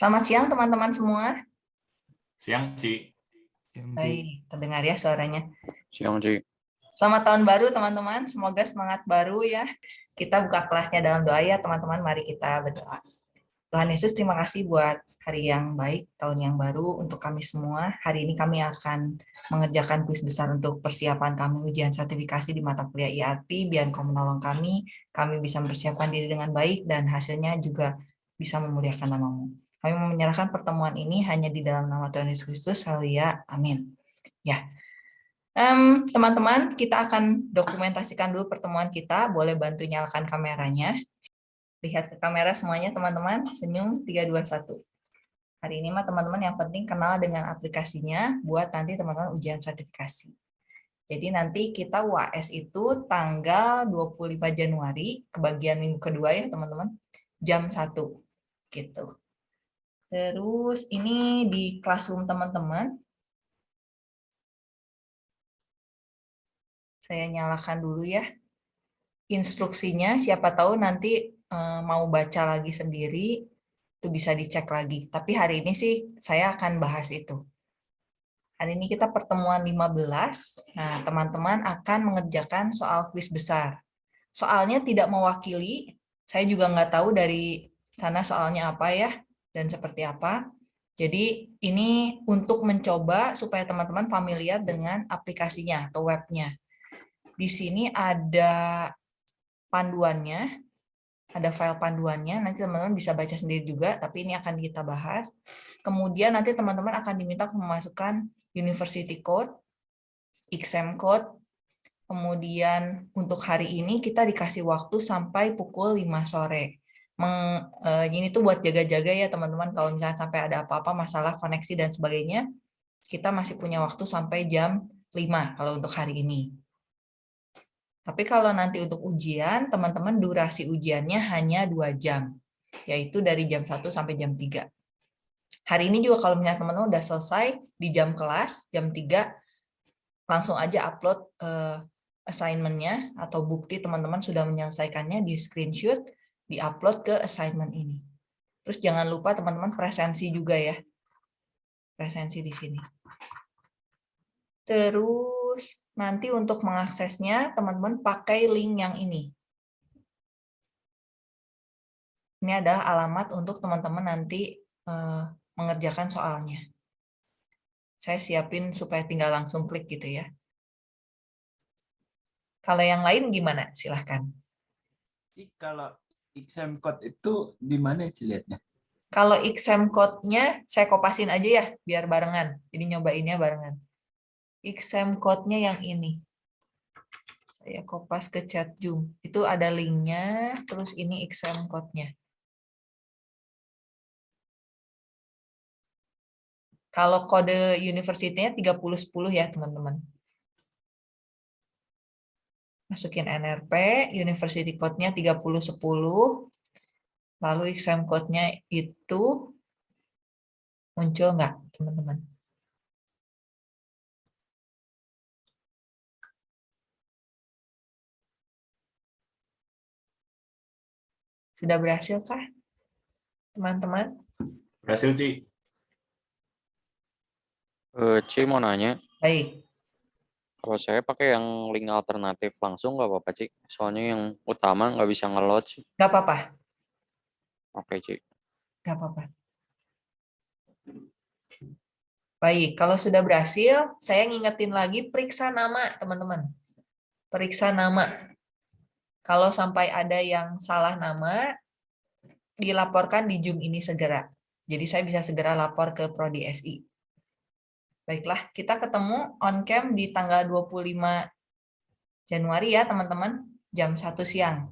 Selamat siang teman-teman semua. Siang, Ci. Baik, terdengar ya suaranya. Siang, Ci. Selamat tahun baru teman-teman. Semoga semangat baru ya. Kita buka kelasnya dalam doa ya teman-teman. Mari kita berdoa. Tuhan Yesus terima kasih buat hari yang baik, tahun yang baru untuk kami semua. Hari ini kami akan mengerjakan kuis besar untuk persiapan kami ujian sertifikasi di mata kuliah IAP. Biar kau menolong kami, kami bisa mempersiapkan diri dengan baik dan hasilnya juga bisa memuliakan namamu. Kami menyerahkan pertemuan ini hanya di dalam nama Tuhan Yesus Kristus. Haleluya. Amin. Ya. Teman-teman, um, kita akan dokumentasikan dulu pertemuan kita. Boleh bantu nyalakan kameranya. Lihat ke kamera semuanya, teman-teman. Senyum 321. Hari ini mah teman-teman yang penting kenal dengan aplikasinya buat nanti teman-teman ujian sertifikasi. Jadi nanti kita UAS itu tanggal 25 Januari, kebagian minggu kedua ya teman-teman, jam 1. Gitu. Terus ini di classroom teman-teman. Saya nyalakan dulu ya. Instruksinya siapa tahu nanti eh, mau baca lagi sendiri itu bisa dicek lagi. Tapi hari ini sih saya akan bahas itu. Hari ini kita pertemuan 15. Nah, teman-teman akan mengerjakan soal kuis besar. Soalnya tidak mewakili, saya juga nggak tahu dari sana soalnya apa ya dan seperti apa. Jadi ini untuk mencoba supaya teman-teman familiar dengan aplikasinya atau webnya. Di sini ada panduannya, ada file panduannya, nanti teman-teman bisa baca sendiri juga, tapi ini akan kita bahas. Kemudian nanti teman-teman akan diminta memasukkan university code, exam code, kemudian untuk hari ini kita dikasih waktu sampai pukul 5 sore uh, ini tuh buat jaga-jaga ya teman-teman kalau misalnya sampai ada apa-apa masalah koneksi dan sebagainya kita masih punya waktu sampai jam 5 kalau untuk hari ini. Tapi kalau nanti untuk ujian, teman-teman durasi ujiannya hanya dua jam, yaitu dari jam 1 sampai jam 3. Hari ini juga kalau misalnya teman-teman udah selesai di jam kelas, jam 3, langsung aja upload uh, assignment-nya atau bukti teman-teman sudah menyelesaikannya di screenshot, diupload ke assignment ini. Terus jangan lupa teman-teman presensi juga ya. Presensi di sini. Terus nanti untuk mengaksesnya teman-teman pakai link yang ini. Ini adalah alamat untuk teman-teman nanti uh, mengerjakan soalnya. Saya siapin supaya tinggal langsung klik gitu ya. Kalau yang lain gimana? Silahkan. Kalau exam code itu di mana sih? Kalau exam code-nya saya kopasin aja ya, biar barengan. Jadi nyobainnya barengan. Exam code-nya yang ini. Saya kopas ke chat Zoom. Itu ada linknya, terus ini exam code-nya. Kalau kode university-nya 3010 ya, teman-teman masukin NRP, University Code-nya 3010, lalu exam code-nya itu muncul nggak, teman-teman? Sudah berhasil kah, teman-teman? Berhasil, Ci. Uh, Ci mau nanya. Baik. Kalau saya pakai yang link alternatif langsung nggak apa-apa, Cik. Soalnya yang utama nggak bisa nge-load sih. Nggak apa-apa. Oke, Cik. Nggak apa-apa. Baik, kalau sudah berhasil, saya ngingetin lagi periksa nama, teman-teman. Periksa nama. Kalau sampai ada yang salah nama, dilaporkan di Zoom ini segera. Jadi saya bisa segera lapor ke Prodi SI. Baiklah, kita ketemu on cam di tanggal 25 Januari ya teman-teman, jam 1 siang.